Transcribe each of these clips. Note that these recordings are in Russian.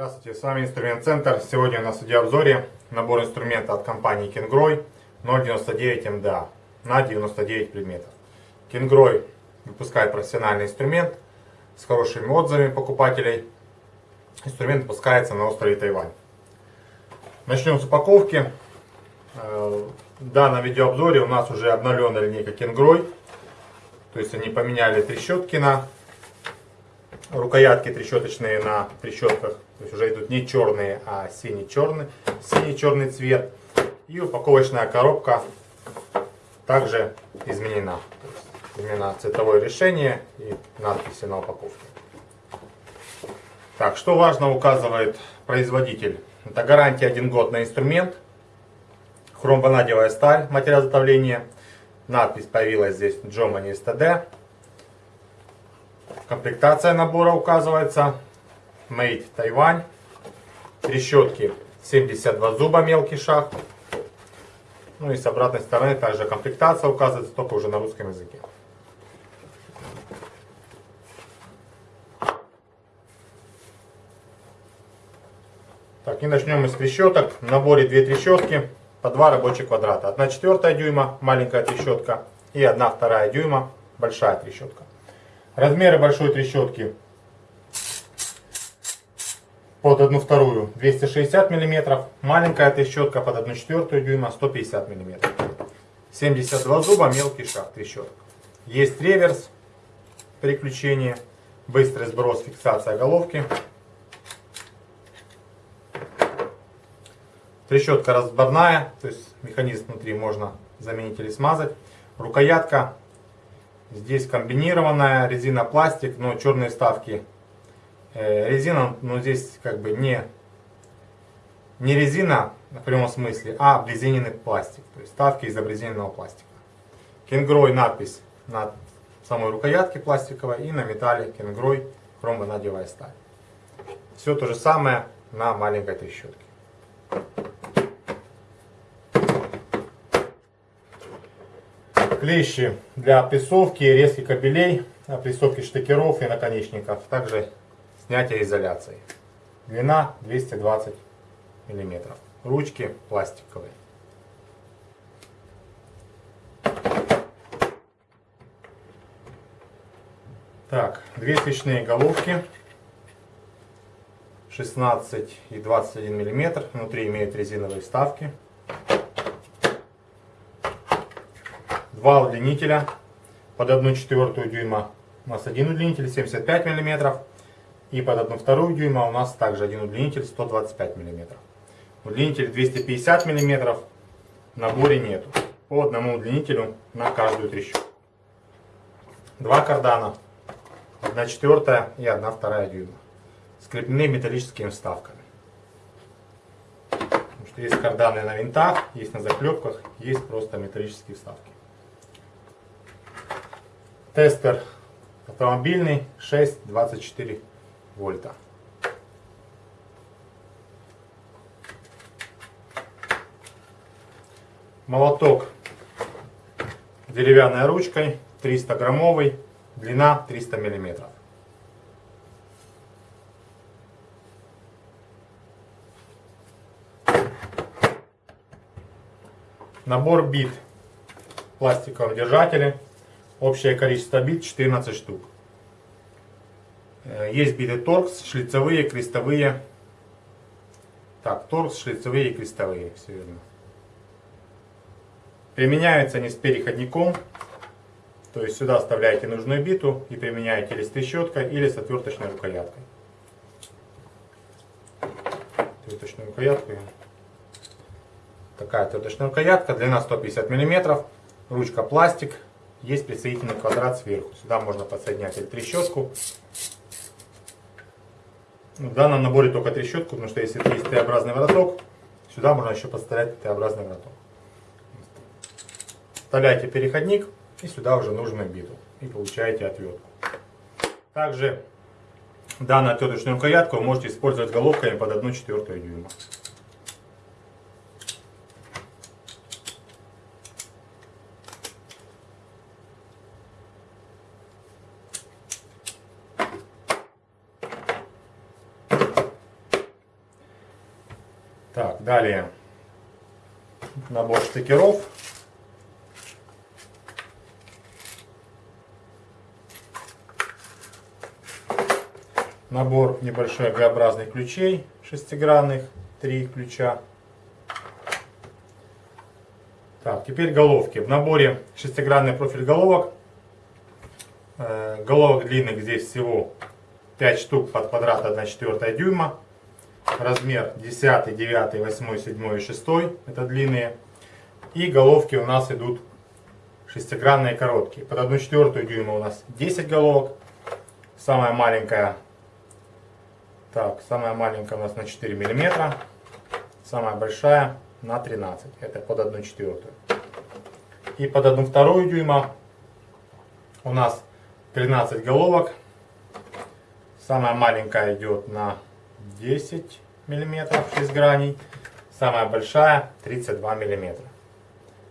Здравствуйте, с вами Инструмент Центр. Сегодня у нас в видеообзоре набор инструмента от компании Kingroy 099 MDA на 99 предметов. Kingroy выпускает профессиональный инструмент с хорошими отзывами покупателей. Инструмент выпускается на острове Тайвань. Начнем с упаковки. Э, в данном видеообзоре у нас уже обновленная линейка Kingroy. То есть они поменяли трещотки на рукоятки трещоточные на трещотках. То есть уже идут не черные, а синий-черный, синий-черный цвет. И упаковочная коробка также изменена. Изменено цветовое решение и надписи на упаковке. Так, что важно указывает производитель. Это гарантия 1 год на инструмент. Хромванадевая сталь, материал изготовления. Надпись появилась здесь Germany STD. Комплектация набора указывается. Made Taiwan. Трещотки 72 зуба, мелкий шаг. Ну и с обратной стороны также комплектация указывается, только уже на русском языке. Так, и начнем мы с трещоток. В наборе две трещотки по два рабочих квадрата. Одна четвертая дюйма, маленькая трещотка, и одна вторая дюйма, большая трещотка. Размеры большой трещотки под 1 вторую 260 мм, маленькая трещотка под 1 четвертую дюйма 150 мм. 72 зуба, мелкий шаг трещоток. Есть реверс, переключение, быстрый сброс, фиксация головки. Трещотка разборная, то есть механизм внутри можно заменить или смазать. Рукоятка Здесь комбинированная резина пластик, но черные ставки. Э, резина, но ну, здесь как бы не, не резина в прямом смысле, а обрезиненный пластик. То есть ставки из обрезиненного пластика. Кенгрой надпись на самой рукоятке пластиковой и на металле Кенгрой хромонадевая сталь. Все то же самое на маленькой трещотке. Клещи для опрессовки, резки кабелей, опрессовки штекеров и наконечников, также снятия изоляции. Длина 220 мм. Ручки пластиковые. Так, две свечные головки 16 и 21 мм. Внутри имеют резиновые вставки. Два удлинителя под 1 четвертую дюйма. У нас один удлинитель 75 мм. И под 1 вторую дюйма у нас также один удлинитель 125 мм. Удлинитель 250 мм в наборе нету. По одному удлинителю на каждую трещотку. Два кардана. 1 четвертая и 1 вторая дюйма. Скреплены металлическими вставками. Что есть карданы на винтах, есть на заклепках, есть просто металлические вставки. Тестер автомобильный 6,24 вольта. Молоток деревянной ручкой 300 граммовый, длина 300 миллиметров. Набор бит в пластиковом держателе Общее количество бит 14 штук. Э, есть биты торкс, шлицевые, крестовые. Так, торкс, шлицевые и крестовые. Все верно. Применяются они с переходником. То есть сюда вставляете нужную биту и применяете или с трещоткой, или с отверточной рукояткой. Отверточную рукоятку. Такая отверточная рукоятка, длина 150 мм, ручка пластик, есть присоединительный квадрат сверху. Сюда можно подсоединять или трещотку. В данном наборе только трещотку, потому что если есть Т-образный вороток, сюда можно еще подставлять Т-образный вороток. Вставляете переходник и сюда уже нужную биту. И получаете отвертку. Также данную отверточную рукоятку вы можете использовать головками под 1 четвертую дюйма. Так, далее набор стикеров. Набор небольшой Г-образных ключей шестигранных, три ключа. Так, теперь головки. В наборе шестигранный профиль головок. Э, головок длинных здесь всего 5 штук под квадрат 1 четвертая дюйма. Размер 10, 9, 8, 7 и 6. Это длинные. И головки у нас идут шестигранные короткие. Под 1 четвертую дюйма у нас 10 головок. Самая маленькая, так, самая маленькая у нас на 4 миллиметра. Самая большая на 13. Это под 1 четвертую. И под 1 вторую дюйма у нас 13 головок. Самая маленькая идет на 10 миллиметров 6 граней. Самая большая 32 миллиметра.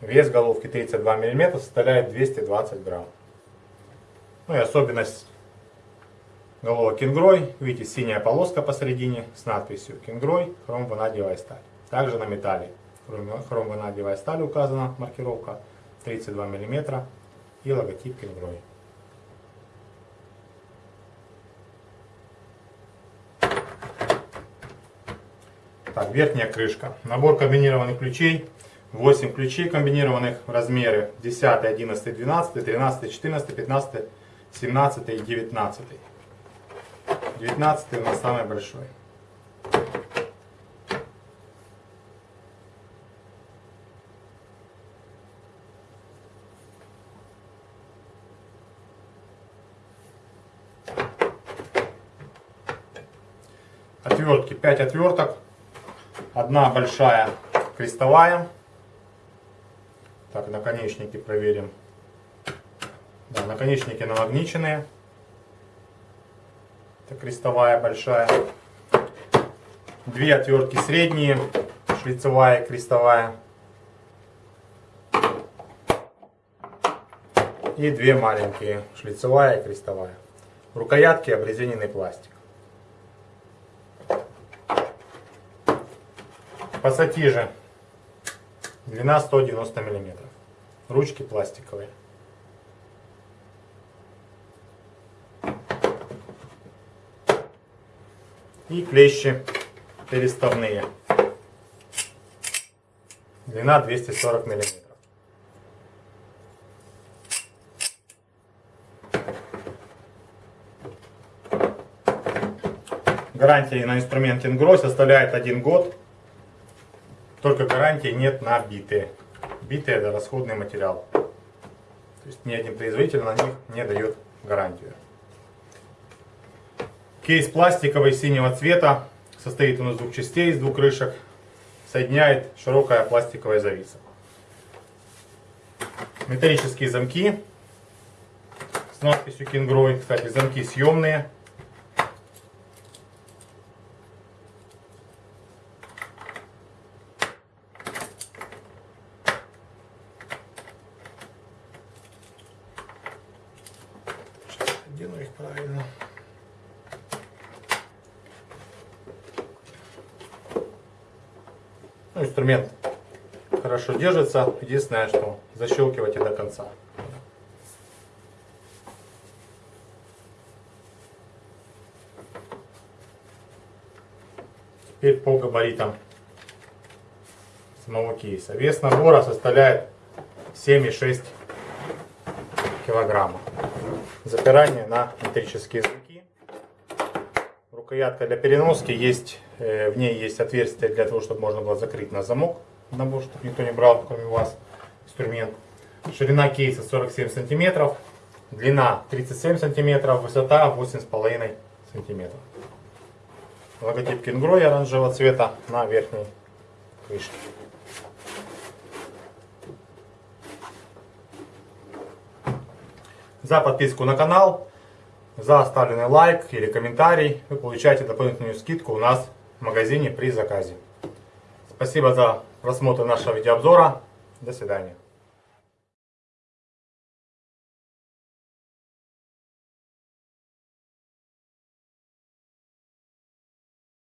Вес головки 32 мм составляет 220 грамм. Ну и особенность головок Кингрой. Видите, синяя полоска посередине с надписью Кингрой, хром сталь. Также на металле хром сталь указана маркировка 32 мм и логотип Кингрой. Так, верхняя крышка. Набор комбинированных ключей 8 ключей комбинированных размеры 10, 11, 12, 13, 14, 15, 17 и 19. 19 у нас самый большой. Отвертки 5 отверток. Одна большая крестовая так, наконечники проверим. Да, наконечники намагниченные. Это крестовая большая. Две отвертки средние, шлицевая, крестовая. И две маленькие, шлицевая и крестовая. Рукоятки обрезиненный пластик. Пассатижи Длина 190 мм. Ручки пластиковые. И клещи переставные. Длина 240 мм. Гарантия на инструмент Ингро составляет 1 год. Только гарантии нет на битые. Битые это расходный материал. То есть ни один производитель на них не дает гарантию. Кейс пластиковый синего цвета. Состоит он из двух частей, из двух крышек. Соединяет широкая пластиковая зависа. Металлические замки с надписью Кингрой. Кстати, замки съемные. Ну, инструмент хорошо держится. Единственное, что защелкивайте до конца. Теперь по габаритам самого кейса. Вес набора составляет 7,6 килограмма запирание на металлические замки. Рукоятка для переноски есть, э, в ней есть отверстие для того, чтобы можно было закрыть на замок набор, чтобы никто не брал, кроме вас, инструмент. Ширина кейса 47 сантиметров, длина 37 сантиметров, высота 8,5 сантиметров. Логотип Кингрой оранжевого цвета на верхней крышке. За подписку на канал, за оставленный лайк или комментарий вы получаете дополнительную скидку у нас в магазине при заказе. Спасибо за просмотр нашего видеообзора. До свидания.